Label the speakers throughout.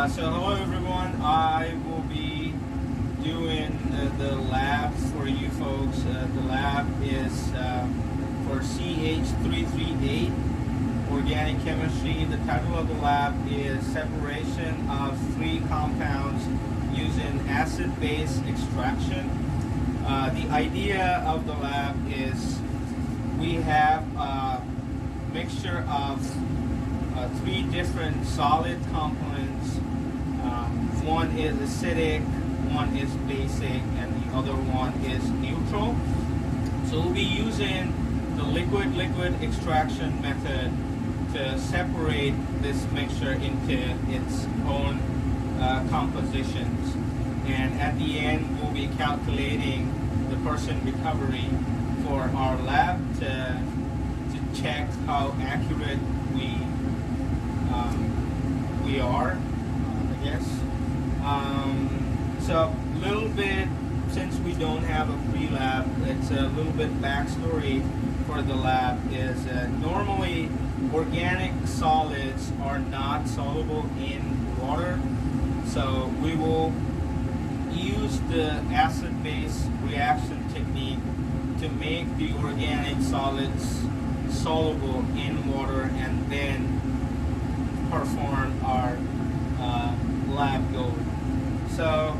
Speaker 1: Uh, so hello everyone. I will be doing the lab for you folks. Uh, the lab is uh, for CH338 organic chemistry. The title of the lab is separation of three compounds using acid-base extraction. Uh, the idea of the lab is we have a mixture of uh, three different solid components. One is acidic, one is basic, and the other one is neutral. So we'll be using the liquid-liquid extraction method to separate this mixture into its own uh, compositions. And at the end, we'll be calculating the percent recovery for our lab to, to check how accurate we um, we are, I guess. Um, so a little bit, since we don't have a pre-lab, it's a little bit backstory for the lab is uh, normally organic solids are not soluble in water. So we will use the acid-base reaction technique to make the organic solids soluble in water and then perform our lab goal. So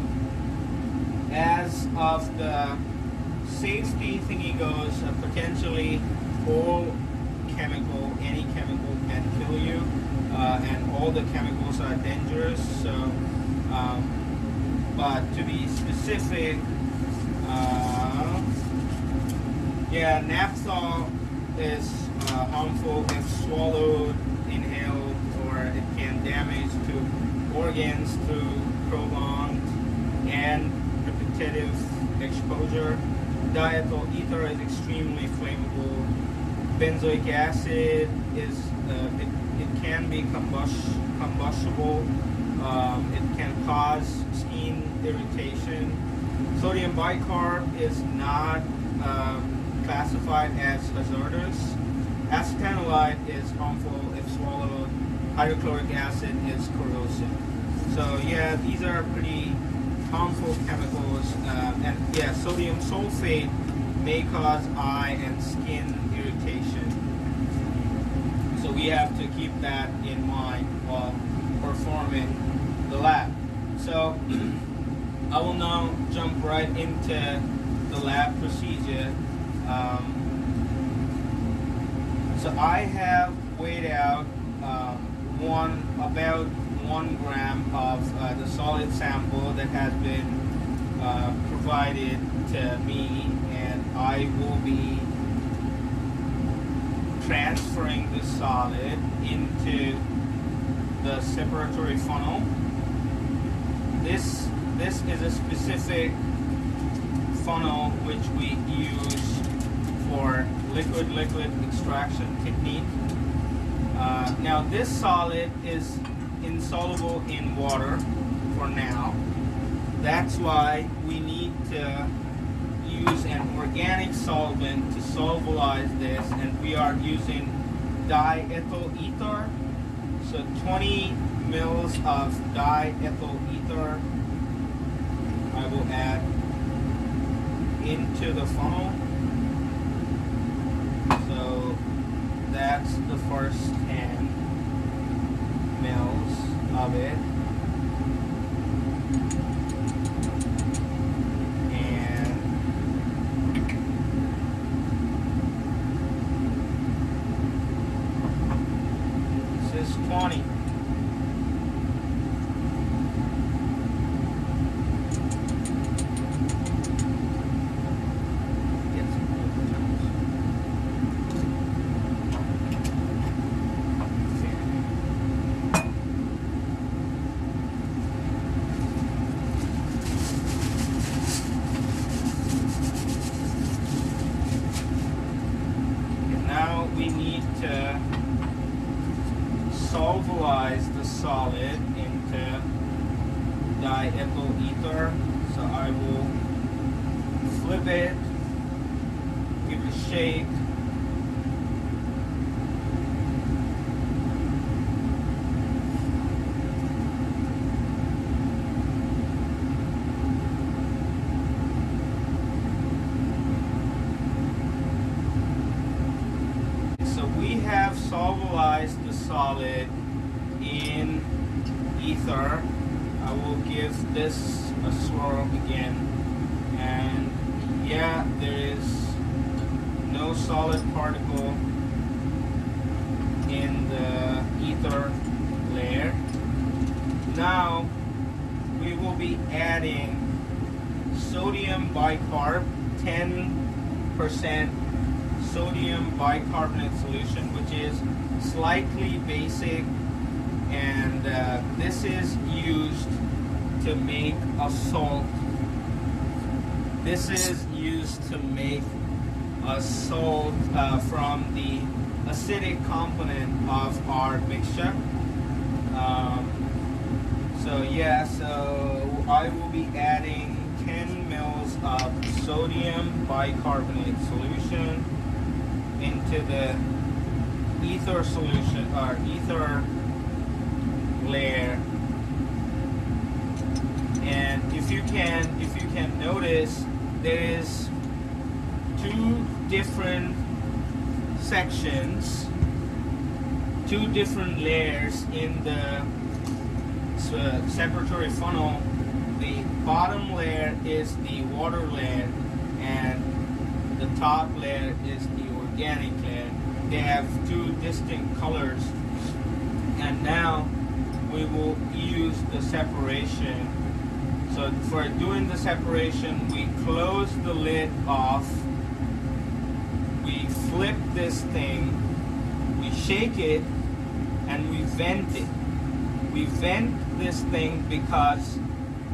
Speaker 1: as of the safety thingy goes, uh, potentially all chemical, any chemical can kill you, uh, and all the chemicals are dangerous. So, um, but to be specific, uh, yeah, naphthol is uh, harmful if swallowed, inhaled, or it can damage to organs through prolonged and repetitive exposure. Diethyl ether is extremely flammable. Benzoic acid is uh, it, it can be combust combustible. Um, it can cause skin irritation. Sodium bicarb is not um, classified as hazardous. Acetanilide is harmful if swallowed. Hydrochloric acid is corrosive. So yeah, these are pretty harmful chemicals. Uh, and yeah, sodium sulfate may cause eye and skin irritation. So we have to keep that in mind while performing the lab. So I will now jump right into the lab procedure. Um, so I have weighed out one about one gram of uh, the solid sample that has been uh, provided to me and I will be transferring the solid into the separatory funnel. This, this is a specific funnel which we use for liquid-liquid extraction technique. Uh, now this solid is insoluble in water for now. That's why we need to use an organic solvent to solubilize this and we are using diethyl ether. So 20 mils of diethyl ether I will add into the funnel. So that's the first 10 mils of it. And this is 20. Get some paper towels. And now we need to solvalize the solid into diethyl ether. So I will flip it, give it a shake. stabilize the solid in ether, I will give this a swirl again. And yeah, there is no solid particle in the ether layer. Now we will be adding sodium bicarb 10% sodium bicarbonate solution which is slightly basic and uh, this is used to make a salt. This is used to make a salt uh, from the acidic component of our mixture. Um, so yeah so I will be adding 10 mils of sodium bicarbonate solution into the ether solution or ether layer. And if you can if you can notice there is two different sections two different layers in the uh, separatory funnel. The bottom layer is the water layer and the top layer is the organic layer they have two distinct colors. And now we will use the separation. So for doing the separation we close the lid off. We flip this thing. We shake it and we vent it. We vent this thing because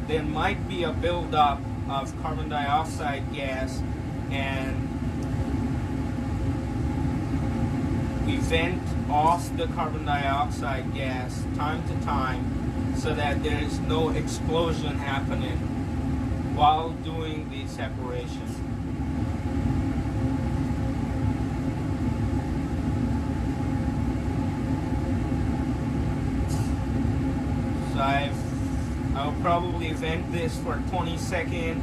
Speaker 1: there might be a buildup of carbon dioxide gas and we vent off the carbon dioxide gas time to time so that there is no explosion happening while doing the separation. So I've, I'll probably vent this for 20 seconds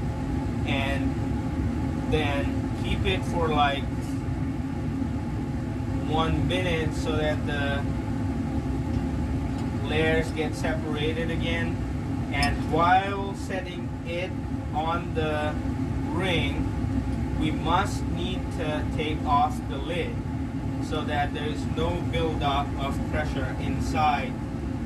Speaker 1: and then keep it for like one minute so that the layers get separated again. And while setting it on the ring we must need to take off the lid so that there is no buildup of pressure inside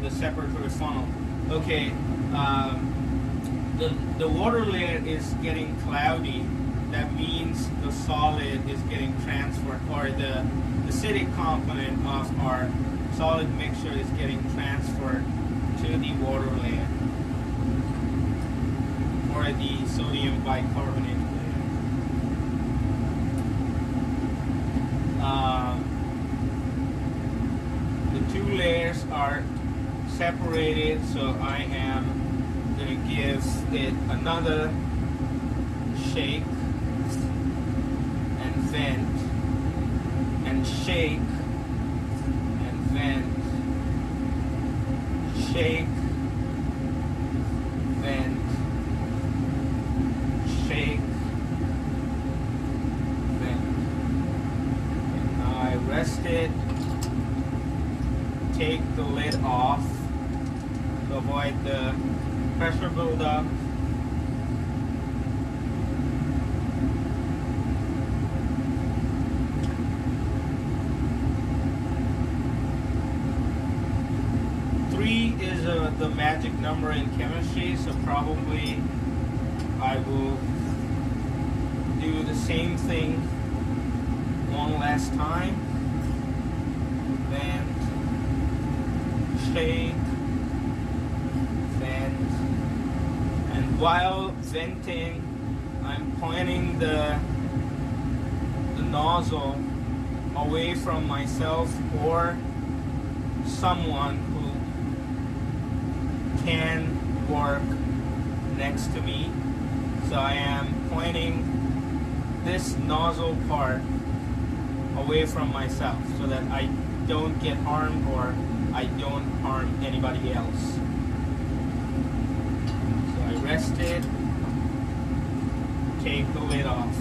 Speaker 1: the separatory funnel. Okay um, the, the water layer is getting cloudy. That means the solid is getting transferred or the acidic component of our solid mixture is getting transferred to the water layer or the sodium bicarbonate layer. Um, the two layers are separated so I am going to give it another shake and and shake and vent. Shake vent shake vent and now I rest it take the lid off to avoid the pressure buildup three is uh, the magic number in chemistry, so probably I will do the same thing one last time. Vent, shake, vent, and while venting, I'm pointing the the nozzle away from myself or someone who can work next to me. So I am pointing this nozzle part away from myself so that I don't get harmed or I don't harm anybody else. Rest it, take the lid off.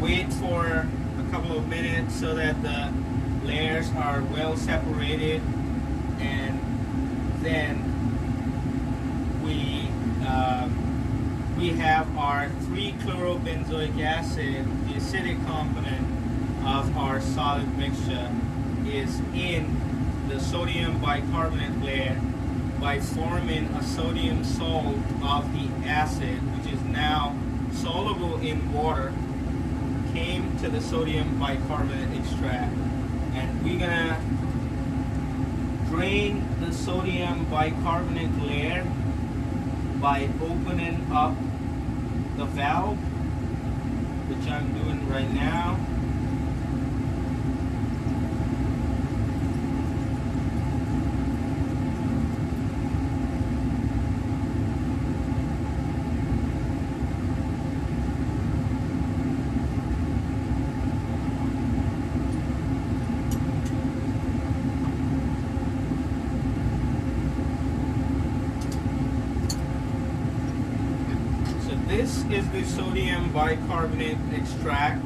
Speaker 1: Wait for a couple of minutes so that the layers are well separated and then we uh, we have our 3-chlorobenzoic acid, the acidic component of our solid mixture is in the sodium bicarbonate layer by forming a sodium salt of the acid, which is now soluble in water, came to the sodium bicarbonate extract. And we're gonna drain the sodium bicarbonate layer by opening up the valve, which I'm doing right now. this is the sodium bicarbonate extract,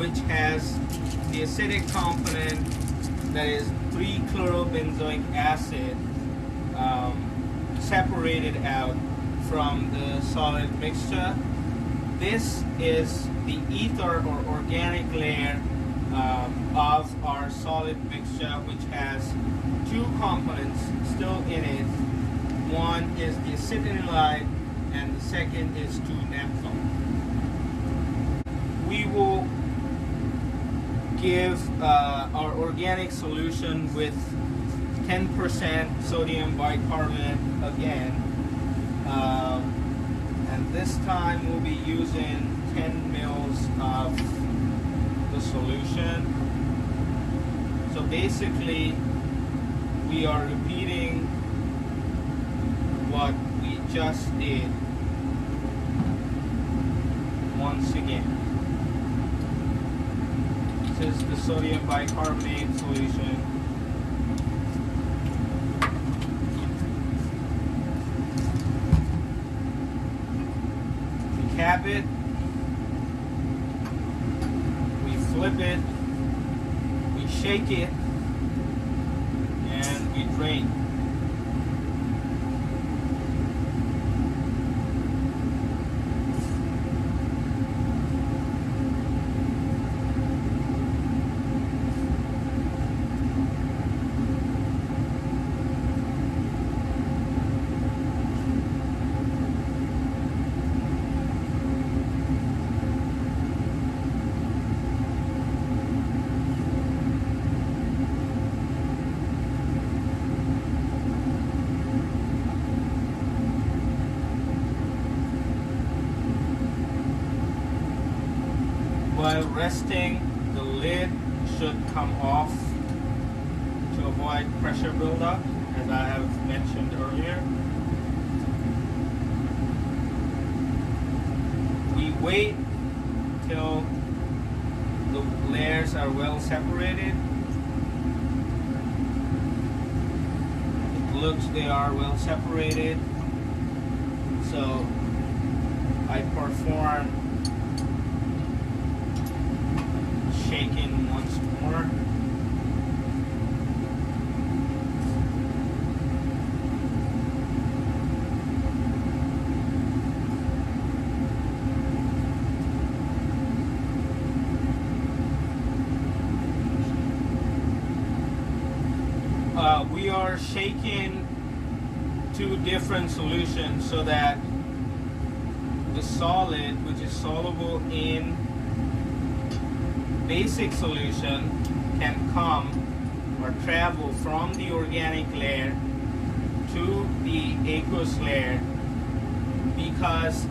Speaker 1: which has the acidic component that is 3-chlorobenzoic acid um, separated out from the solid mixture. This is the ether or organic layer um, of our solid mixture, which has two components still in it. One is the acetanilide and the second is 2-naphthol. We will give uh, our organic solution with 10% sodium bicarbonate again. Um, and this time we'll be using 10 mils of the solution. So basically, we are repeating what we just did once again. Is the sodium bicarbonate solution. We cap it, we flip it, we shake it, and we drain. While resting, the lid should come off to avoid pressure buildup, as I have mentioned earlier. We wait till the layers are well separated. It looks they are well separated. So I perform shaking once more. Uh, we are shaking two different solutions so that the solid, which is soluble in basic solution can come or travel from the organic layer to the aqueous layer because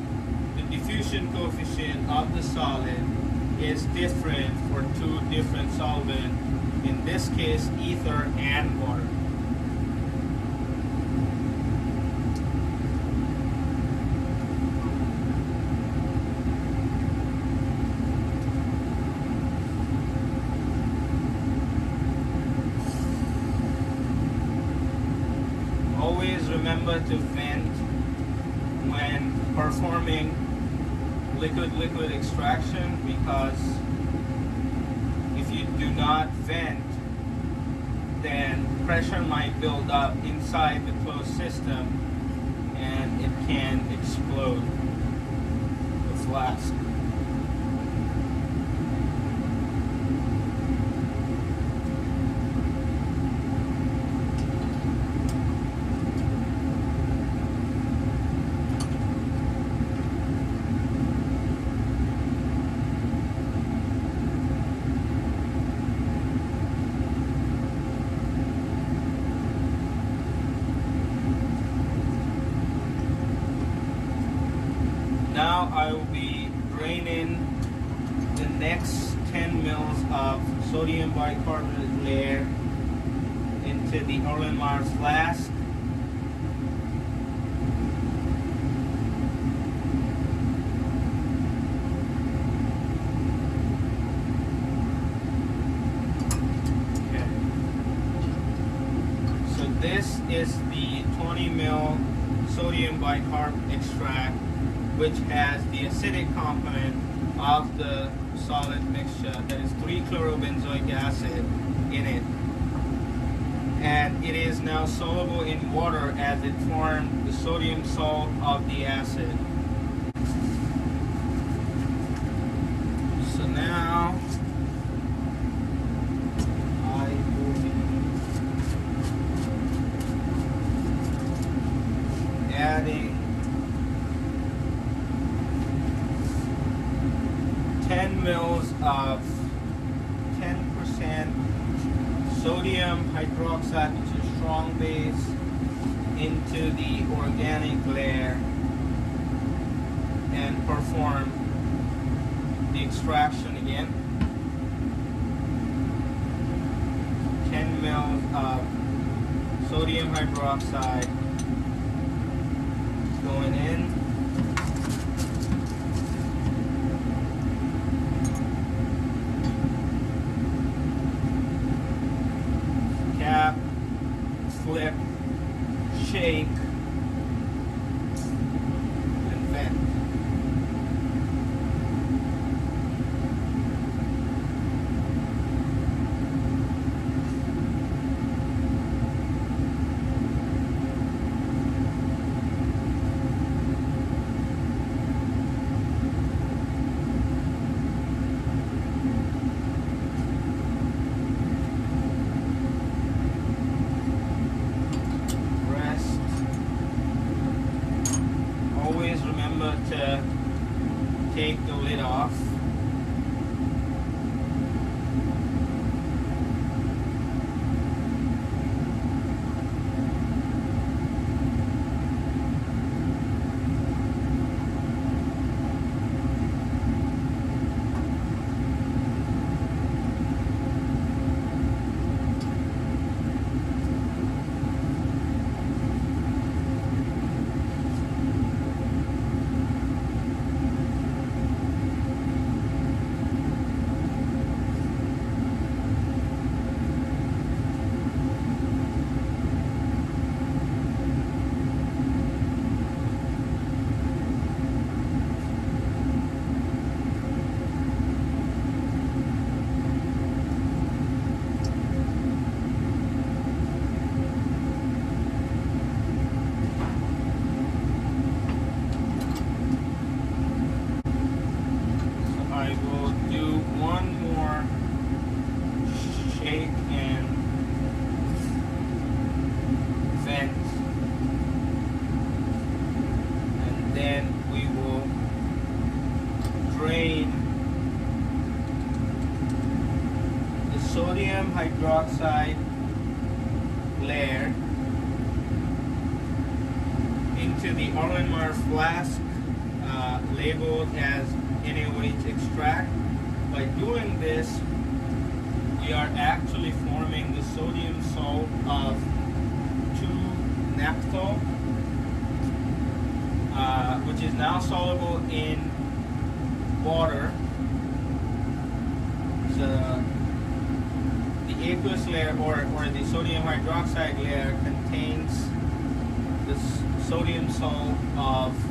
Speaker 1: the diffusion coefficient of the solid is different for two different solvents, in this case ether and water. Component of the solid mixture that is 3-chlorobenzoic acid in it. And it is now soluble in water as it formed the sodium salt of the acid. So now I will be adding 10 mils of 10% sodium hydroxide, which is strong base, into the organic layer and perform the extraction again. 10 mils of sodium doing this, we are actually forming the sodium salt of 2-naphthol, uh, which is now soluble in water. So the aqueous layer or, or the sodium hydroxide layer contains the sodium salt of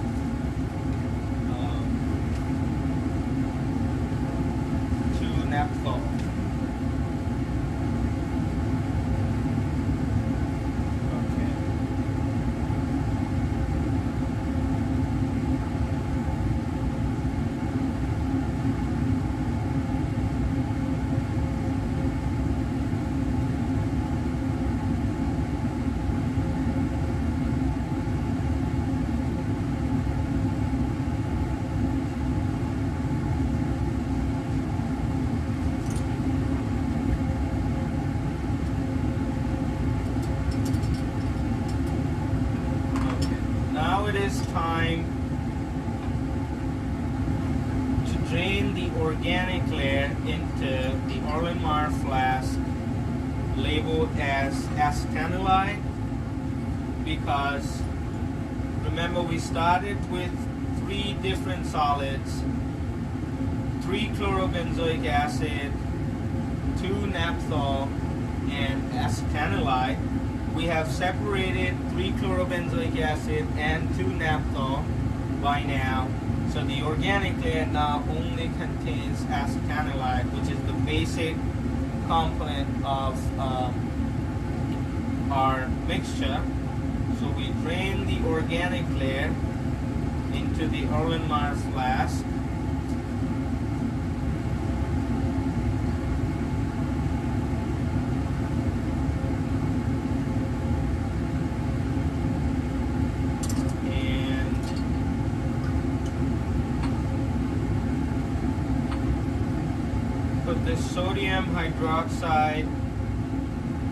Speaker 1: sodium hydroxide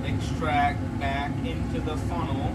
Speaker 1: extract back into the funnel.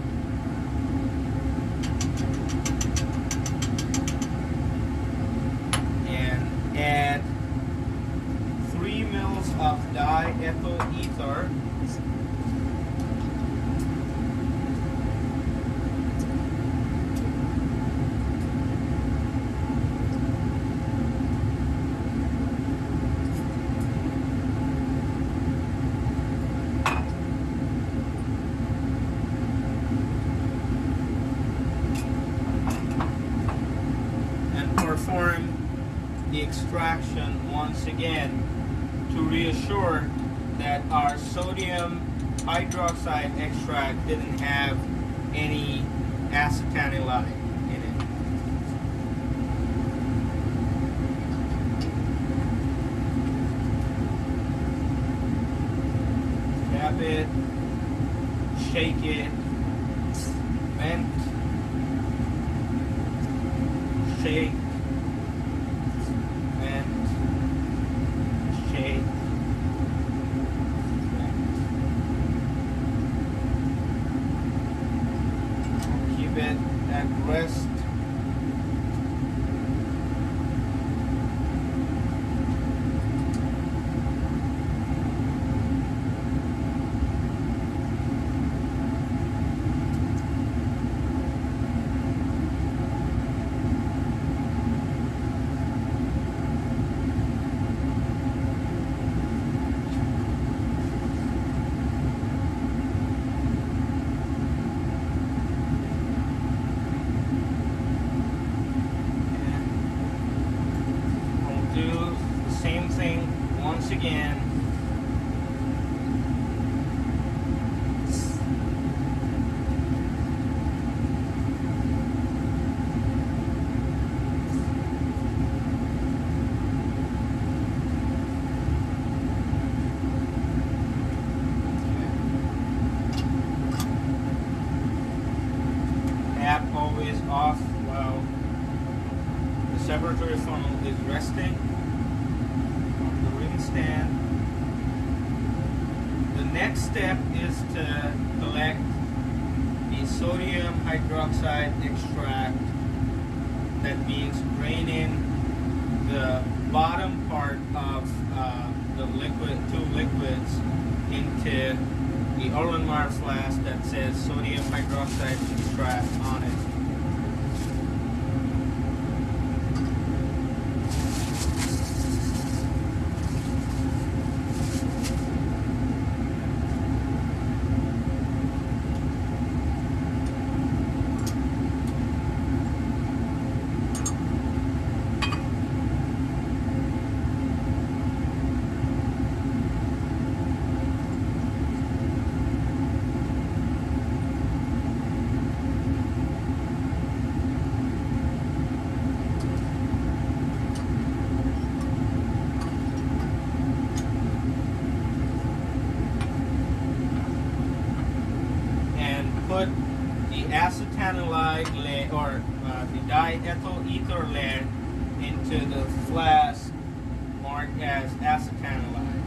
Speaker 1: Marked as acetanilide.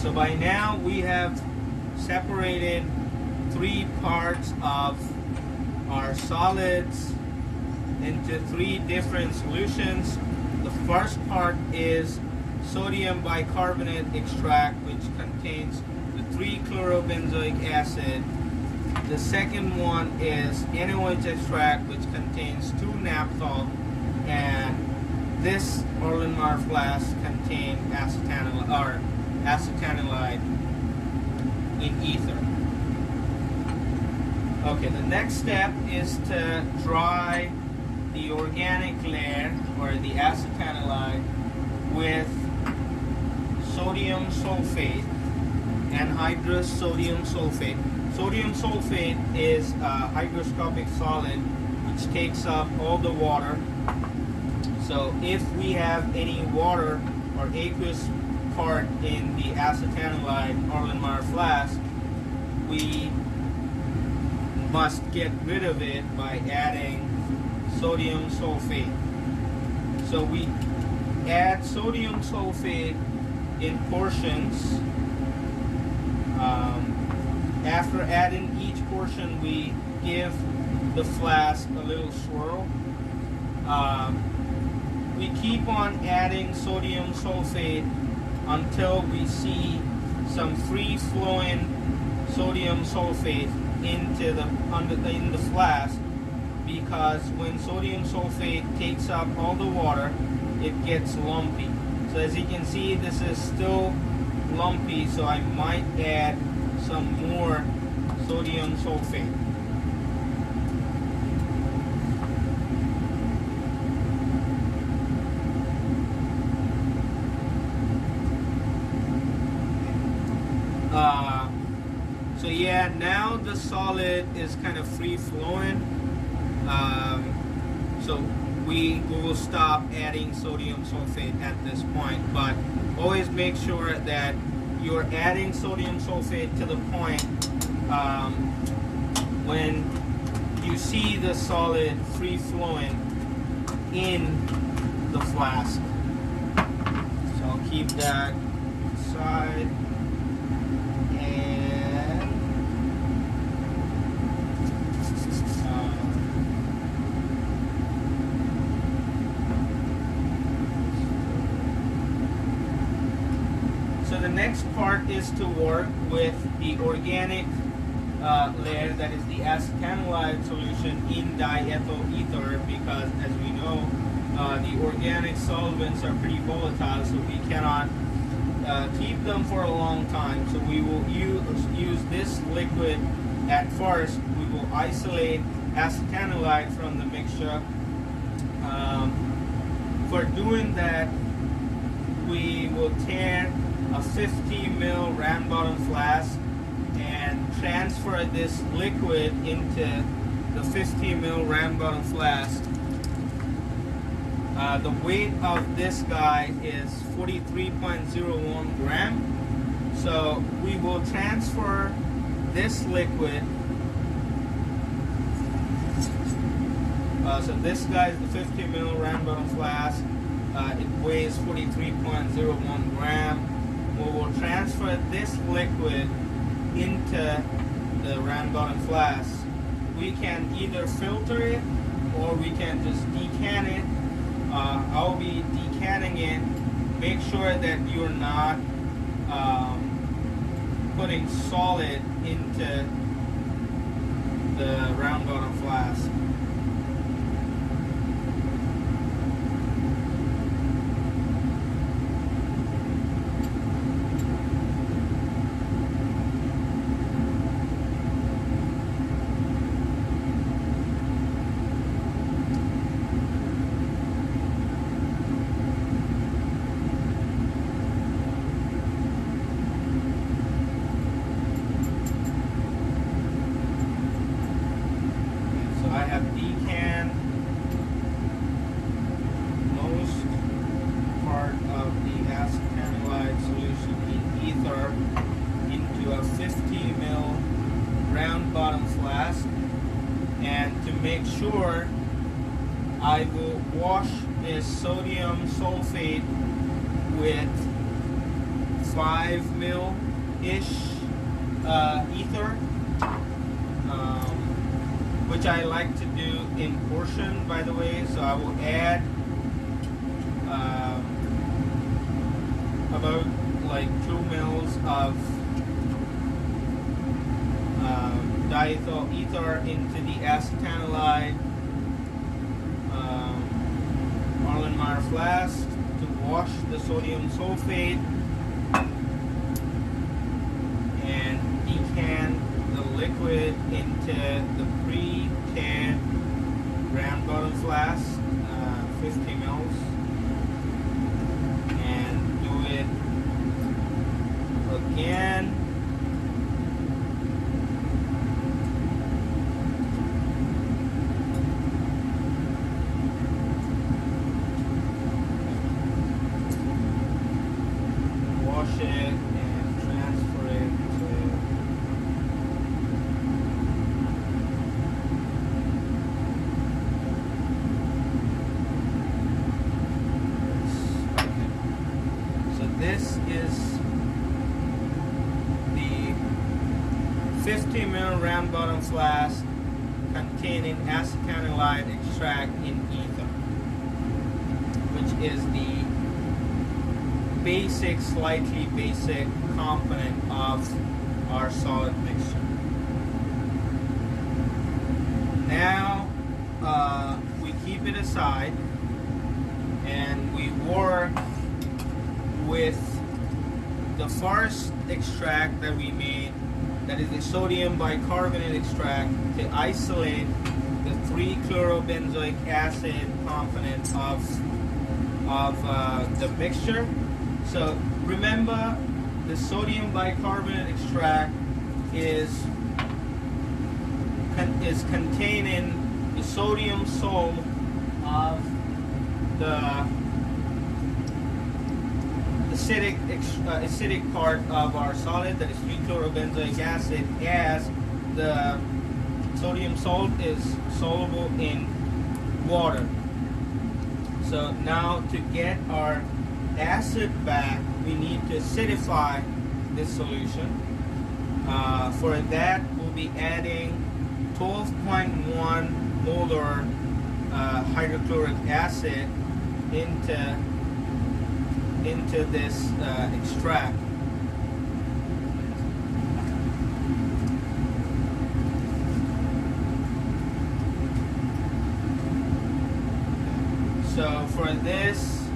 Speaker 1: So by now we have separated three parts of our solids into three different solutions. The first part is sodium bicarbonate extract which contains 3-chlorobenzoic acid. The second one is NaOH extract which contains 2-naphthol and this Erlenmeyer flask contains acetanil or acetanilide in ether. Okay, the next step is to dry the organic layer or the acetanilide with sodium sulfate anhydrous sodium sulfate. Sodium sulfate is a hygroscopic solid which takes up all the water. So if we have any water or aqueous part in the acetanilide Erlenmeyer flask, we must get rid of it by adding sodium sulfate. So we add sodium sulfate in portions. After adding each portion, we give the flask a little swirl. Um, we keep on adding sodium sulfate until we see some free flowing sodium sulfate into the under in the flask because when sodium sulfate takes up all the water it gets lumpy so as you can see this is still lumpy so I might add some more sodium sulfate. Uh, so yeah now the solid is kind of free flowing. Um, so we will stop adding sodium sulfate at this point but always make sure that you're adding sodium sulfate to the point um, when you see the solid free flowing in the flask. So I'll keep that aside and um, So the next part is to work with the organic uh, layer that is the acetanilide solution in diethyl ether because as we know uh, the organic solvents are pretty volatile so we cannot uh, keep them for a long time. So we will use, use this liquid at first. We will isolate acetanilide from the mixture. Um, for doing that we will tare a 50 mil round bottom flask and transfer this liquid into the 50 mil round bottom flask. Uh, the weight of this guy is 43.01 gram. So we will transfer this liquid. Uh, so this guy is the 50 mil round bottom flask. Uh, it weighs 43.01 gram we will transfer this liquid into the round bottom flask. We can either filter it or we can just decant it. Uh, I'll be decanting it. Make sure that you're not um, putting solid into the round bottom flask. Round bottom flask containing acetanilide extract in ether, which is the basic, slightly basic component of our solid mixture. Now uh, we keep it aside and we work with the first extract that we made, that is the sodium bicarbonate extract, to isolate the 3-chlorobenzoic acid component of, of uh, the mixture. So remember, the sodium bicarbonate extract is con- is containing the sodium salt of the acidic uh, acidic part of our solid that is 3-chlorobenzoic acid as the sodium salt is soluble in water. So now to get our acid back, we need to acidify this solution. Uh, for that, we'll be adding 12.1 molar uh, hydrochloric acid into into this uh, extract. So for this,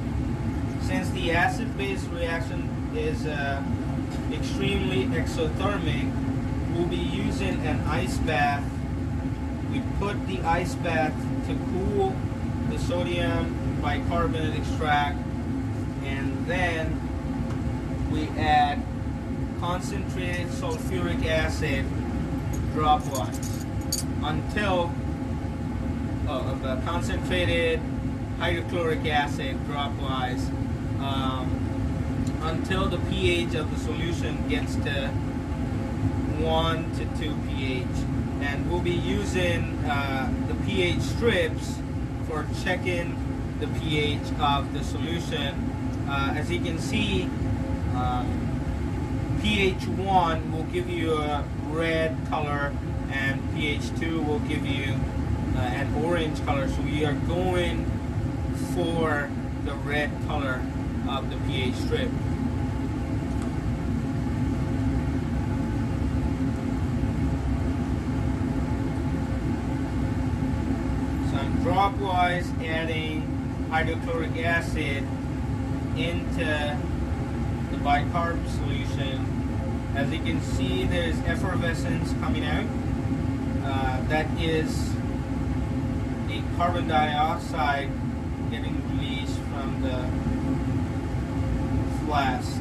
Speaker 1: since the acid-base reaction is uh, extremely exothermic, we'll be using an ice bath. We put the ice bath to cool the sodium bicarbonate extract then we add concentrated sulfuric acid dropwise until uh, the concentrated hydrochloric acid dropwise um, until the pH of the solution gets to 1 to 2 pH. And we'll be using uh, the pH strips for checking the pH of the solution uh, as you can see, um, pH 1 will give you a red color and pH 2 will give you uh, an orange color. So we are going for the red color of the pH strip. So I'm dropwise adding hydrochloric acid into the bicarb solution. As you can see, there's effervescence coming out. Uh, that is the carbon dioxide getting released from the flask.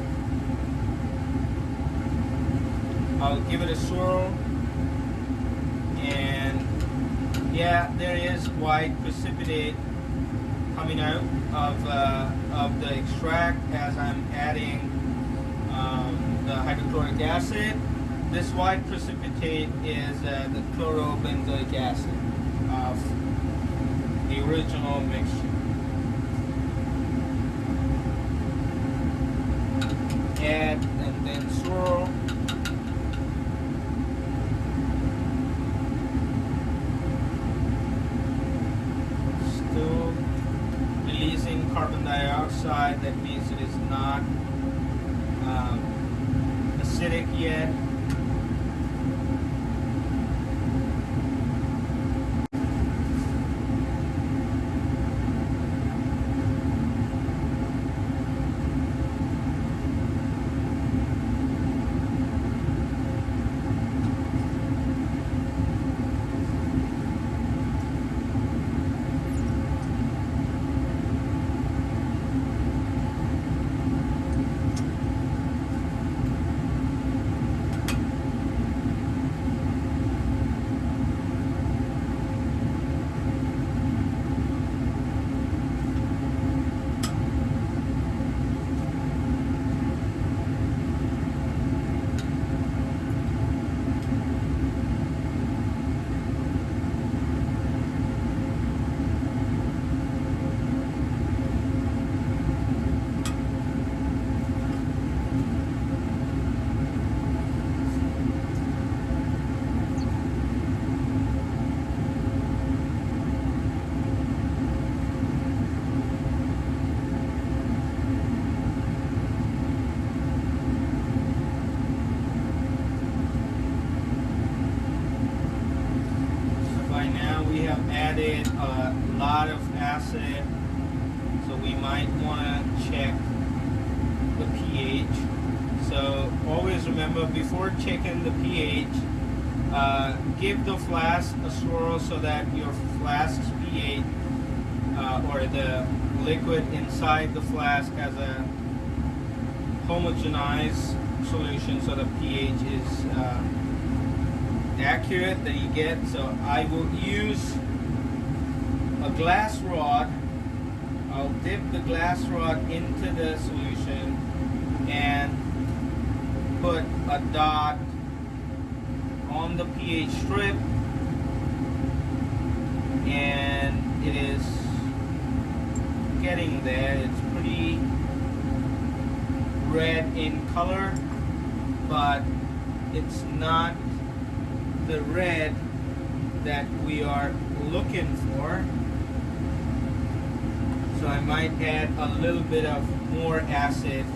Speaker 1: I'll give it a swirl and yeah, there is white precipitate coming out of, uh, of the extract as I'm adding um, the hydrochloric acid. This white precipitate is uh, the chlorobenzoic acid of the original mixture. Add and then swirl. Side, that means it is not um, acidic yet. So by now we have added a lot of acid, so we might want to check the pH. So always remember before checking the pH, uh, give the flask a swirl so that your flask's pH uh, or the liquid inside the flask has a homogenized solution so the pH is uh, accurate that you get. So I will use a glass rod. I'll dip the glass rod into the solution and put a dot on the pH strip and it is getting there. It's pretty red in color but it's not the red that we are looking for. So I might add a little bit of more acid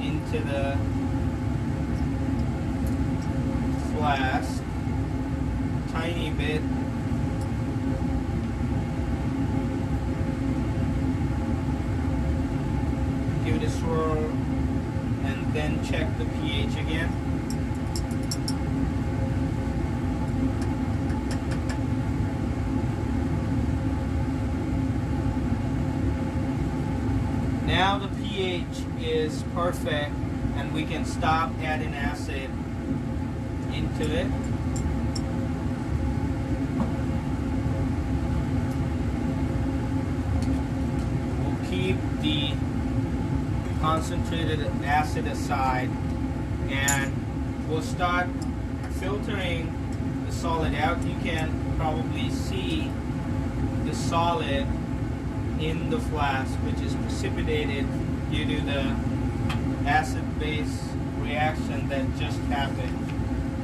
Speaker 1: into the flask, tiny bit. Give it a swirl and then check the pH again. Now the pH is perfect and we can stop adding acid We'll keep the concentrated acid aside and we'll start filtering the solid out. You can probably see the solid in the flask which is precipitated due to the acid-base reaction that just happened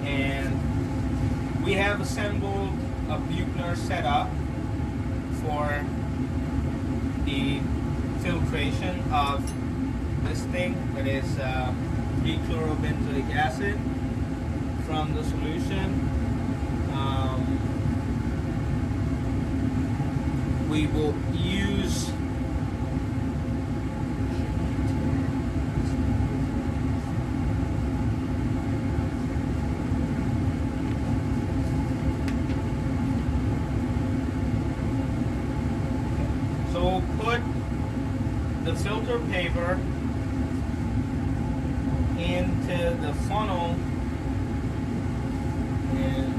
Speaker 1: and we have assembled a Buchner setup for the filtration of this thing that is uh, dichlorobenzoic acid from the solution. Um, we will use so we'll put the filter paper into the funnel and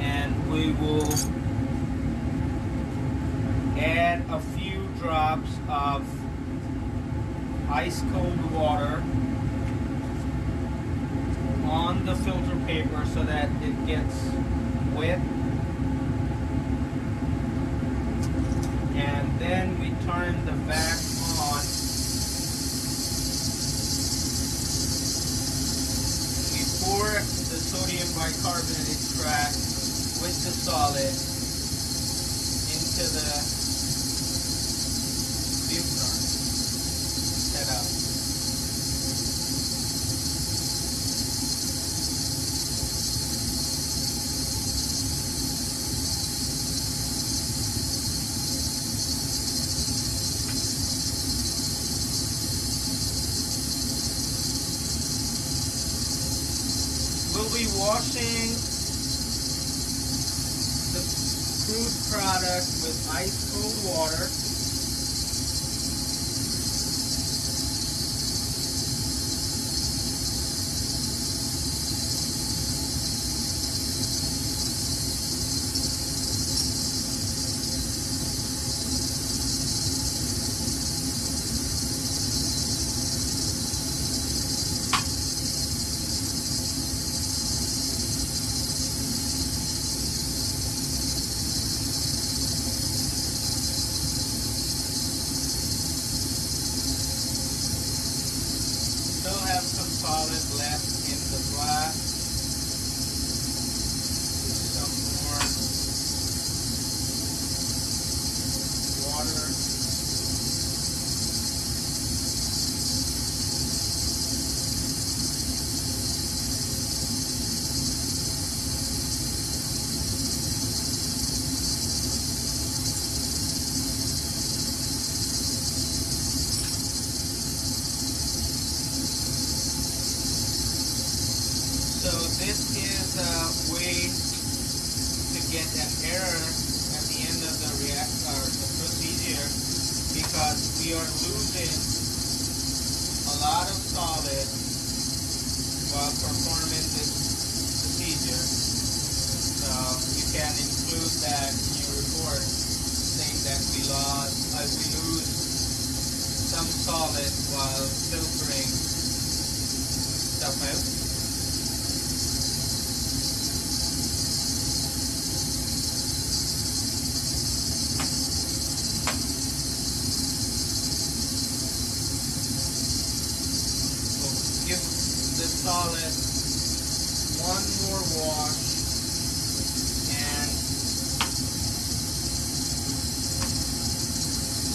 Speaker 1: and we will add a few drops of ice cold water on the filter paper so that it gets wet and then we turn the vac on we pour the sodium bicarbonate extract with the solid into the buchner setup. We'll be washing the crude product with ice cold water.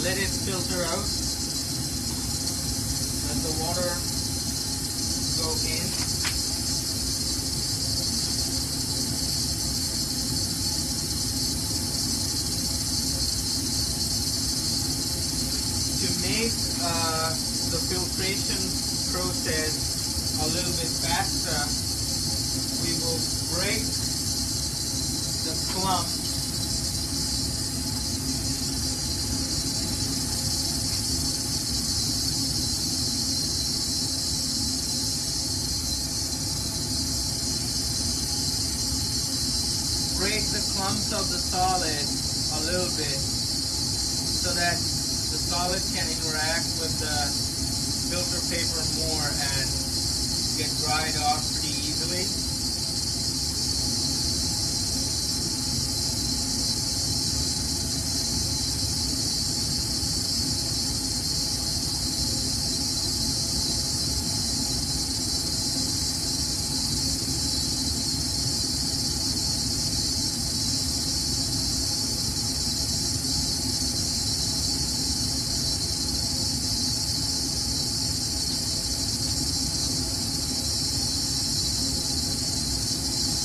Speaker 1: Let it filter out. Let the water go in. To make uh, the filtration process a little bit faster, we will break the clumps break of the solid a little bit so that the solid can interact with the filter paper more and get dried off pretty easily.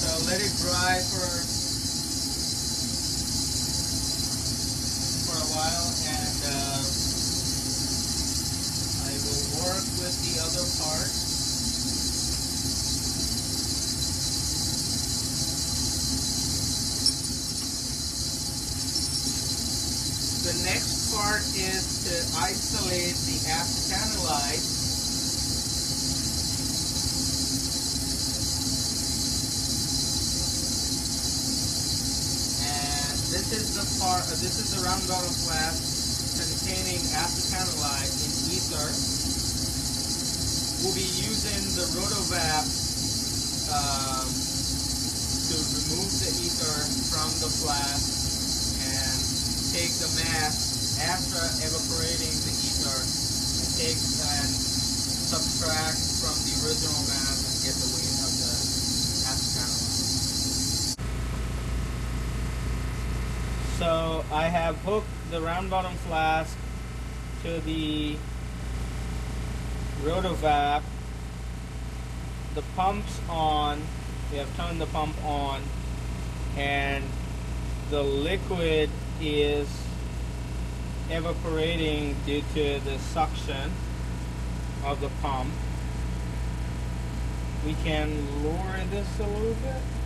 Speaker 1: So let it dry for for a while, and uh, I will work with the other part. The next part is to isolate the acetanilide and this this is the round bottle flask containing acetanilide in ether. We'll be using the rotovap um, to remove the ether from the flask and take the mass after evaporating the ether and take and subtract from the original mass and get the weight of the acetanilide. So I have hooked the round bottom flask to the rotovap. The pump's on. We have turned the pump on and the liquid is evaporating due to the suction of the pump. We can lower this a little bit.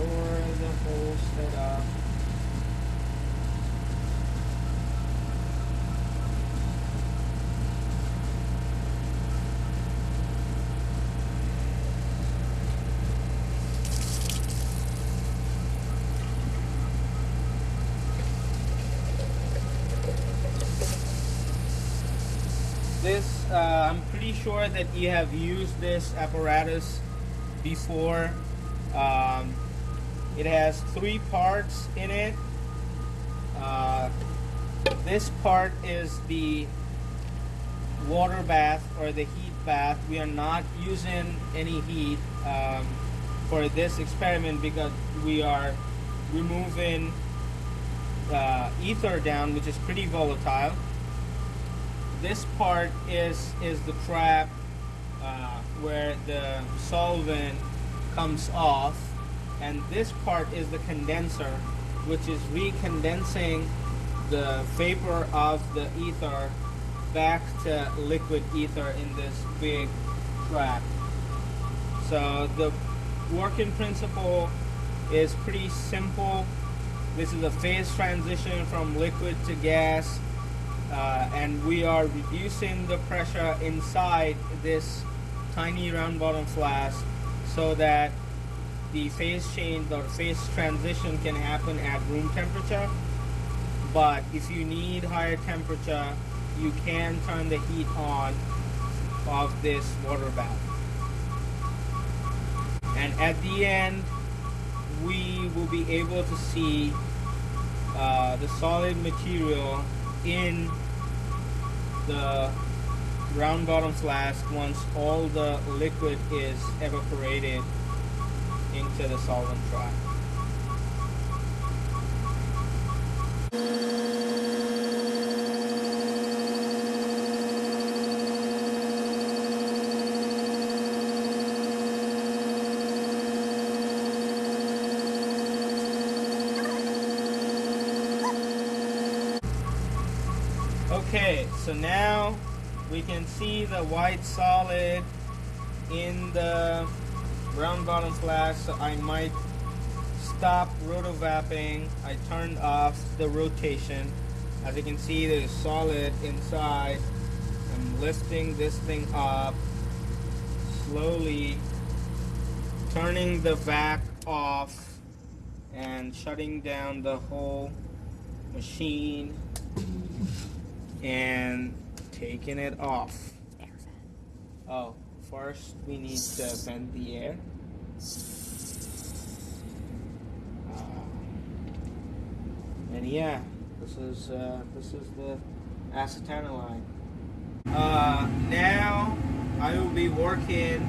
Speaker 1: The whole setup. This, uh, I'm pretty sure that you have used this apparatus before. Um, it has three parts in it. Uh, this part is the water bath or the heat bath. We are not using any heat um, for this experiment because we are removing uh, ether down, which is pretty volatile this part is is the trap uh, where the solvent comes off and this part is the condenser which is recondensing the vapor of the ether back to liquid ether in this big trap. So the working principle is pretty simple. This is a phase transition from liquid to gas uh, and we are reducing the pressure inside this tiny round bottom flask so that the phase change or phase transition can happen at room temperature but if you need higher temperature you can turn the heat on of this water bath and at the end we will be able to see uh, the solid material in the round bottom flask once all the liquid is evaporated into the solvent trap. Okay, so now we can see the white solid in the round bottom flask. So I might stop rotovapping. I turned off the rotation. As you can see, there's solid inside. I'm lifting this thing up slowly, turning the vac off and shutting down the whole machine and taking it off. Oh, first we need to vent the air. Uh, and yeah, this is uh, this is the acetanilide. Uh, now I will be working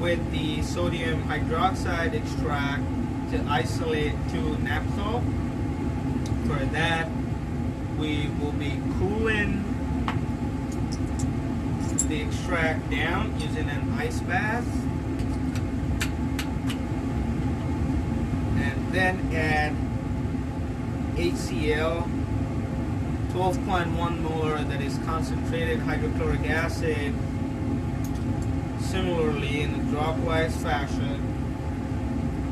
Speaker 1: with the sodium hydroxide extract to isolate 2-naphthol. For that, we will be cooling the extract down using an ice bath. And then add HCl 12.1 molar that is concentrated hydrochloric acid similarly in a dropwise fashion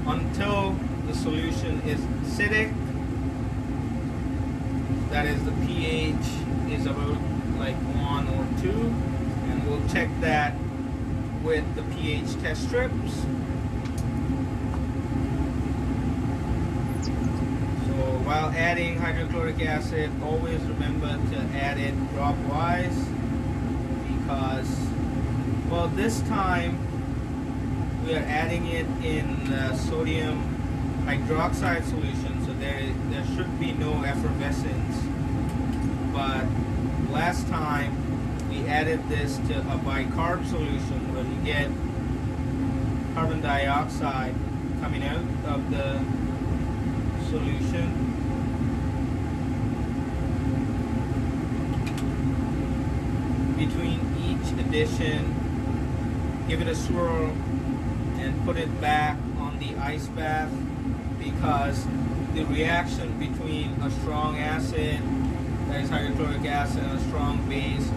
Speaker 1: until the solution is acidic that is the pH is about like one or two and we'll check that with the pH test strips so while adding hydrochloric acid always remember to add it dropwise because well this time we are adding it in uh, sodium hydroxide solution so there, there should be no effervescence. But last time added this to a bicarb solution where you get carbon dioxide coming out of the solution. Between each addition, give it a swirl and put it back on the ice bath because the reaction between a strong acid, that is hydrochloric acid, and a strong base,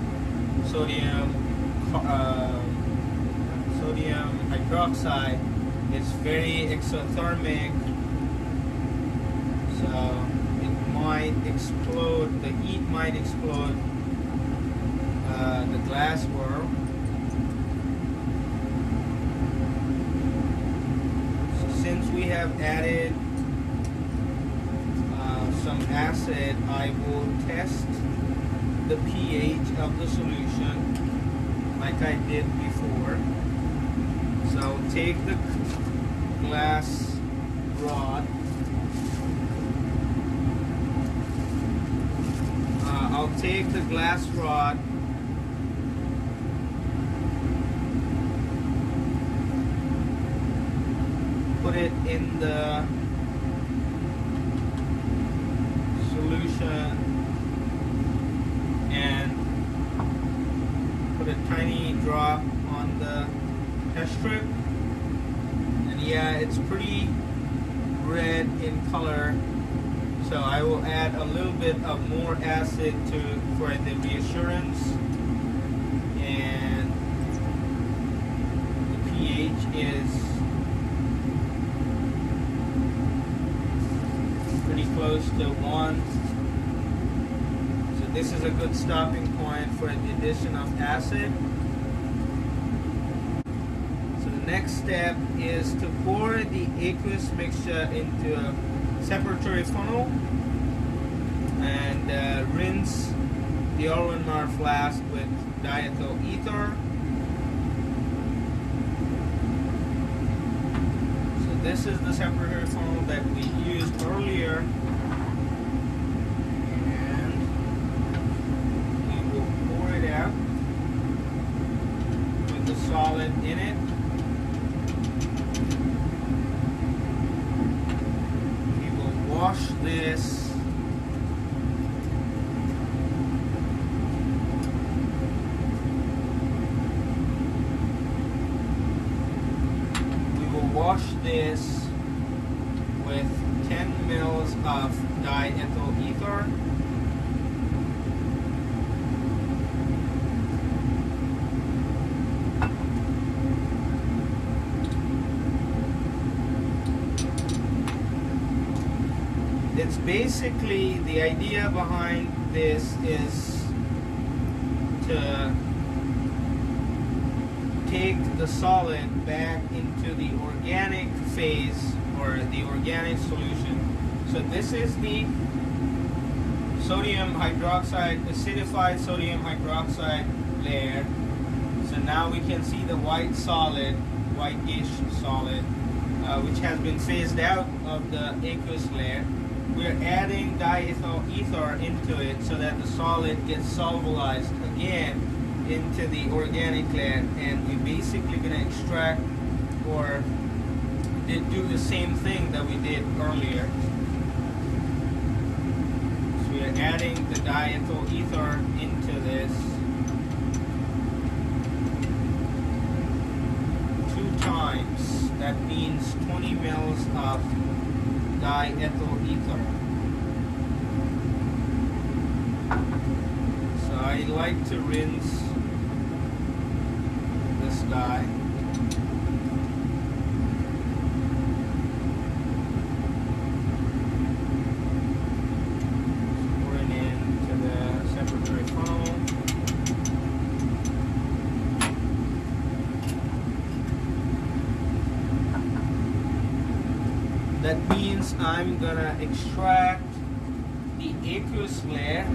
Speaker 1: sodium, uh, sodium hydroxide, is very exothermic. So it might explode, the heat might explode uh, the glass world. So since we have added some acid, I will test the pH of the solution like I did before. So take the glass rod. Uh, I'll take the glass rod put it in the solution and put a tiny drop on the test strip. And yeah it's pretty red in color. So I will add a little bit of more acid to for the reassurance. And the pH is pretty close to one. So this is a good stopping point for the addition of acid next step is to pour the aqueous mixture into a separatory funnel and uh, rinse the Erlenmeyer flask with diethyl ether. So this is the separatory funnel that we used earlier and we will pour it out with the solid in it we will wash this. We will wash this with 10 mils of diethyl ether. It's basically the idea behind this is to take the solid back into the organic phase or the organic solution. So this is the sodium hydroxide, acidified sodium hydroxide layer. So now we can see the white solid, whitish solid, uh, which has been phased out of the aqueous layer. We're adding diethyl ether into it so that the solid gets solubilized again into the organic layer and we're basically going to extract or do the same thing that we did earlier. So we are adding the diethyl ether into this two times. That means 20 mils of diethyl ether. So I like to rinse this guy. Pouring into the separatory funnel. That means I'm gonna extract the aqueous layer.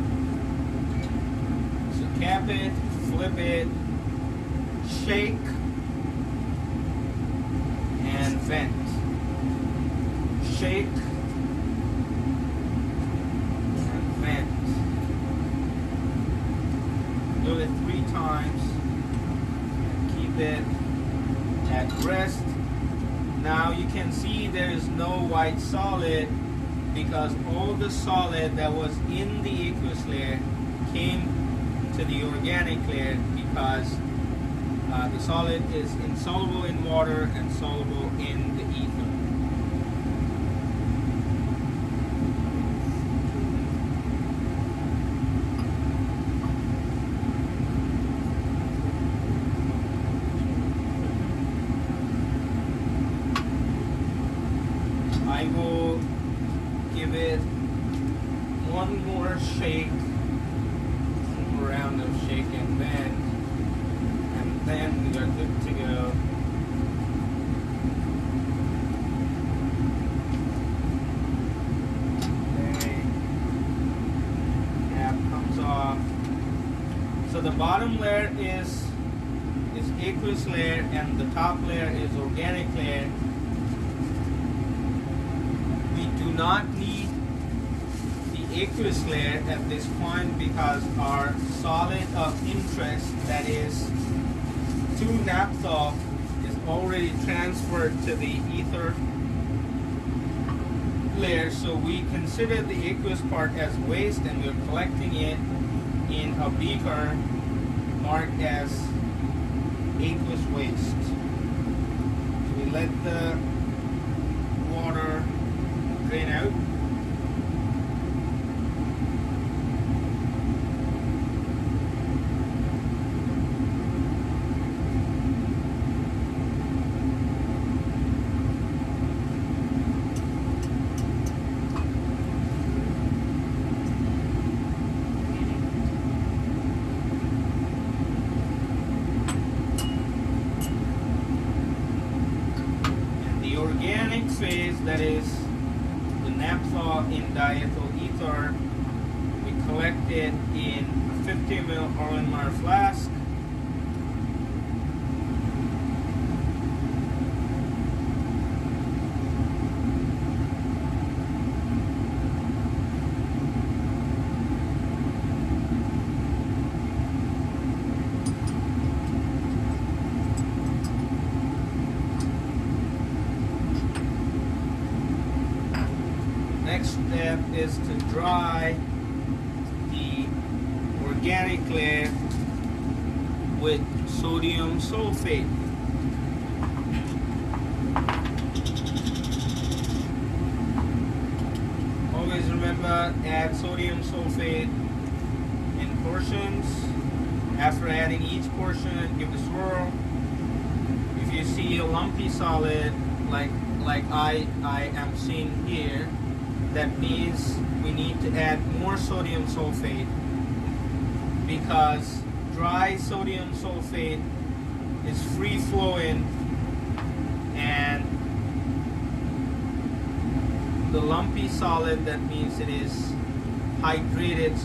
Speaker 1: So cap it, flip it, shake, and vent. Shake and vent. Do it three times. and Keep it at rest now you can see there is no white solid because all the solid that was in the aqueous layer came to the organic layer because uh, the solid is insoluble in water and soluble in Because our solid of interest, that is, two naphthol is already transferred to the ether layer, so we consider the aqueous part as waste and we're collecting it in a beaker marked as aqueous waste. We let the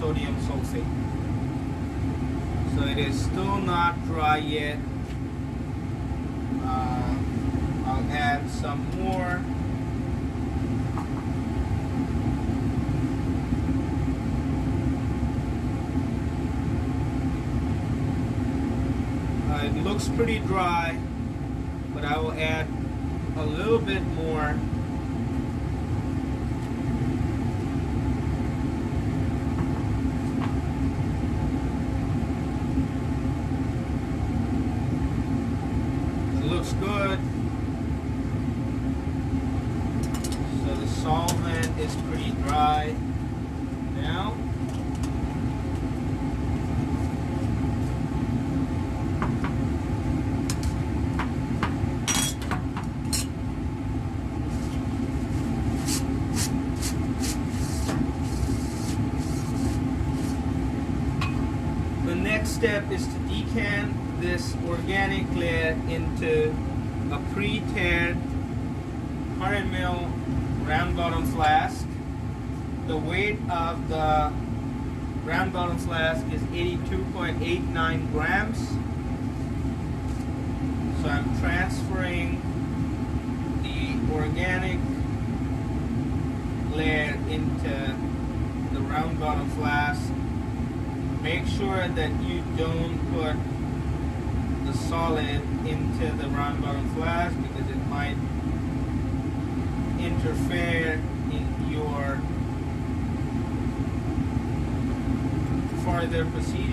Speaker 1: sodium sulfate. So it is still not dry yet. Uh, I'll add some more. Uh, it looks pretty dry, but I will add a little bit more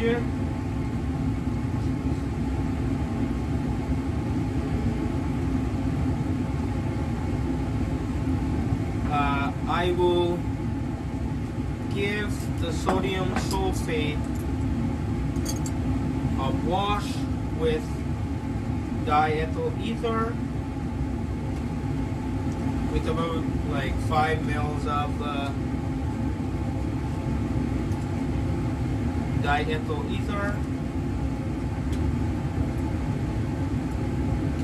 Speaker 1: procedure. Uh, I will give the sodium sulfate a wash with diethyl ether with about like five mils of uh, diethyl ether.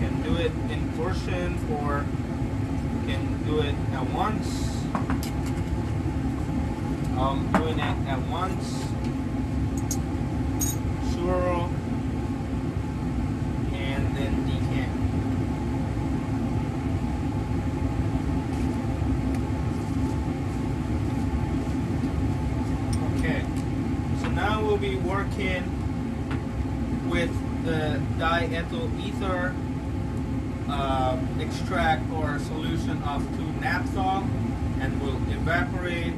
Speaker 1: Can do it in portion or can do it at once. I'm doing it at once. Swirl and then decant. Okay, so now we'll be working with the diethyl ether uh, extract or solution of 2-naphthol and we'll evaporate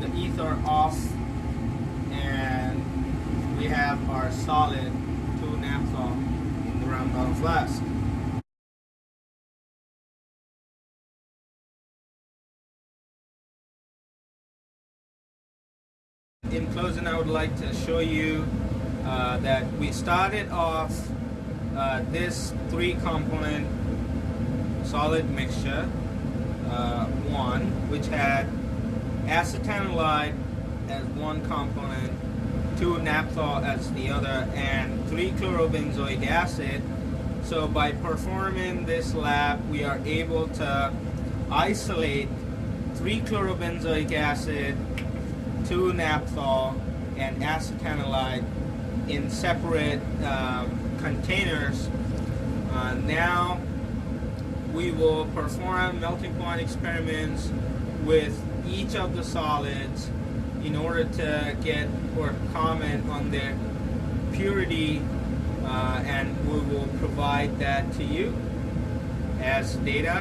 Speaker 1: the ether off and we have our solid 2-naphthol in the round bottom flask. I would like to show you uh, that we started off uh, this three component solid mixture uh, one which had acetanilide as one component two naphthol as the other and three chlorobenzoic acid. So by performing this lab we are able to isolate three chlorobenzoic acid two naphthol and acetanilide in separate um, containers. Uh, now we will perform melting point experiments with each of the solids in order to get or comment on their purity uh, and we will provide that to you as data.